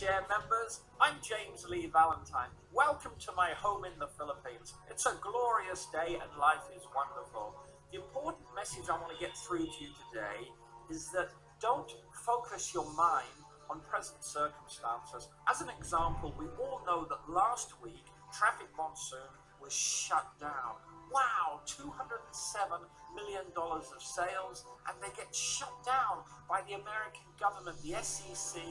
Share members. I'm James Lee Valentine. Welcome to my home in the Philippines. It's a glorious day and life is wonderful. The important message I want to get through to you today is that don't focus your mind on present circumstances. As an example, we all know that last week traffic monsoon was shut down. Wow, $207 million of sales, and they get shut down by the American government, the SEC,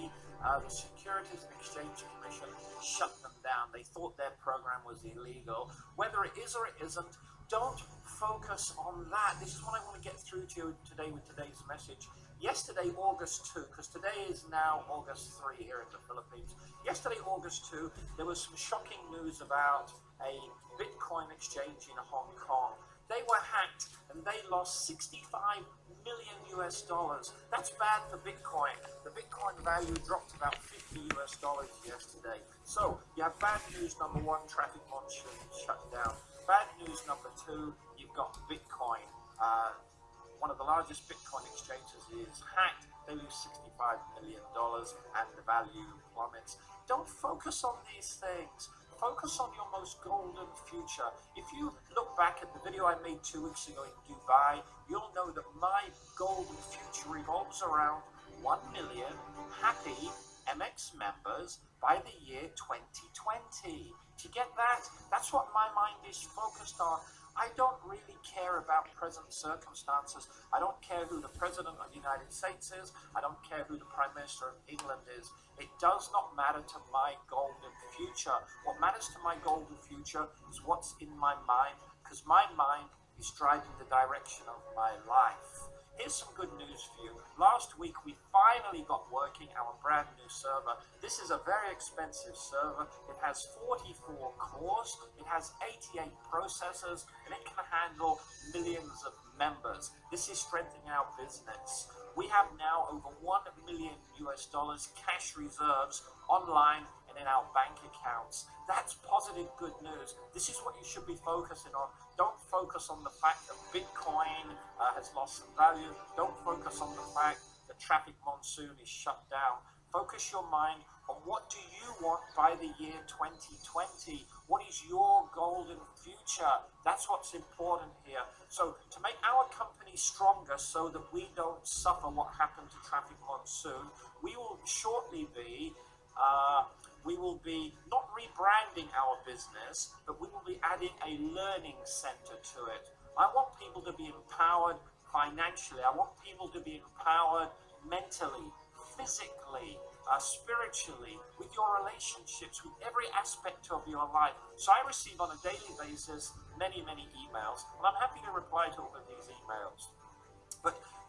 uh, the Securities and Exchange Commission shut them down. They thought their program was illegal. Whether it is or it isn't, don't focus on that. This is what I want to get through to you today with today's message. Yesterday, August 2, because today is now August 3 here in the Philippines. Yesterday, August 2, there was some shocking news about a Bitcoin exchange in Hong Kong. They were hacked and they lost 65 million US dollars. That's bad for Bitcoin. The Bitcoin value dropped about 50 US dollars yesterday. So you have bad news number one, traffic monsoon shut down. Bad news number two, you've got Bitcoin. Uh, one of the largest Bitcoin exchanges is hacked. They lose 65 million dollars and the value plummets. Don't focus on these things focus on your most golden future. If you look back at the video I made two weeks ago in Dubai, you'll know that my golden future revolves around 1 million happy MX members by the year 2020. To get that, that's what my mind is focused on. I don't really care about present circumstances. I don't care who the President of the United States is. I don't care who the Prime Minister of England is. It does not matter to my golden future. What matters to my golden future is what's in my mind, because my mind is driving the direction of my life. Here's some good news for you. Last week we finally got working our brand new server. This is a very expensive server. It has 44 cores, it has 88 processors, and it can handle millions of members. This is strengthening our business. We have now over 1 million US dollars cash reserves online and in our bank accounts. That's positive good news. This is what you should be focusing on. Don't focus on the fact that Bitcoin has lost some value. Don't focus on the fact that traffic monsoon is shut down. Focus your mind on what do you want by the year 2020? What is your golden future? That's what's important here. So to make our company stronger so that we don't suffer what happened to traffic monsoon, we will shortly be uh, we will be not rebranding our business, but we will be adding a learning center to it. I want people to be empowered financially. I want people to be empowered mentally, physically, uh, spiritually, with your relationships, with every aspect of your life. So I receive on a daily basis many, many emails, and I'm happy to reply to all of these emails.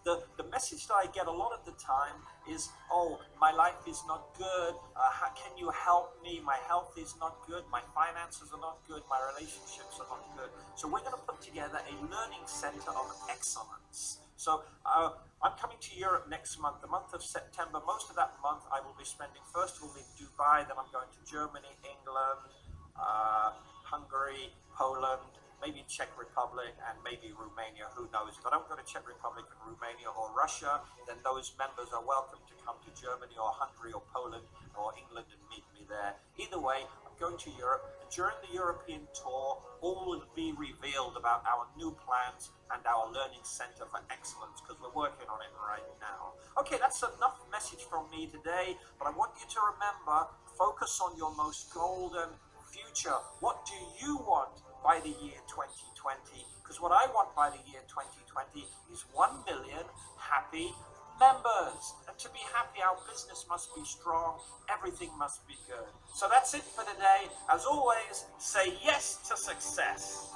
The, the message that I get a lot of the time is, oh, my life is not good. Uh, how can you help me? My health is not good. My finances are not good. My relationships are not good. So we're going to put together a learning center of excellence. So uh, I'm coming to Europe next month, the month of September. Most of that month I will be spending first of all in Dubai, then I'm going to Germany, England, uh, Hungary, Poland, maybe Czech Republic and maybe Romania, who knows. If I don't go to Czech Republic and Romania or Russia, then those members are welcome to come to Germany or Hungary or Poland or England and meet me there. Either way, I'm going to Europe. And during the European tour, all will be revealed about our new plans and our learning center for excellence because we're working on it right now. Okay, that's enough message from me today, but I want you to remember, focus on your most golden future. What do you want by the year 2020 because what I want by the year 2020 is 1 million happy members. And to be happy, our business must be strong, everything must be good. So that's it for today. As always, say yes to success.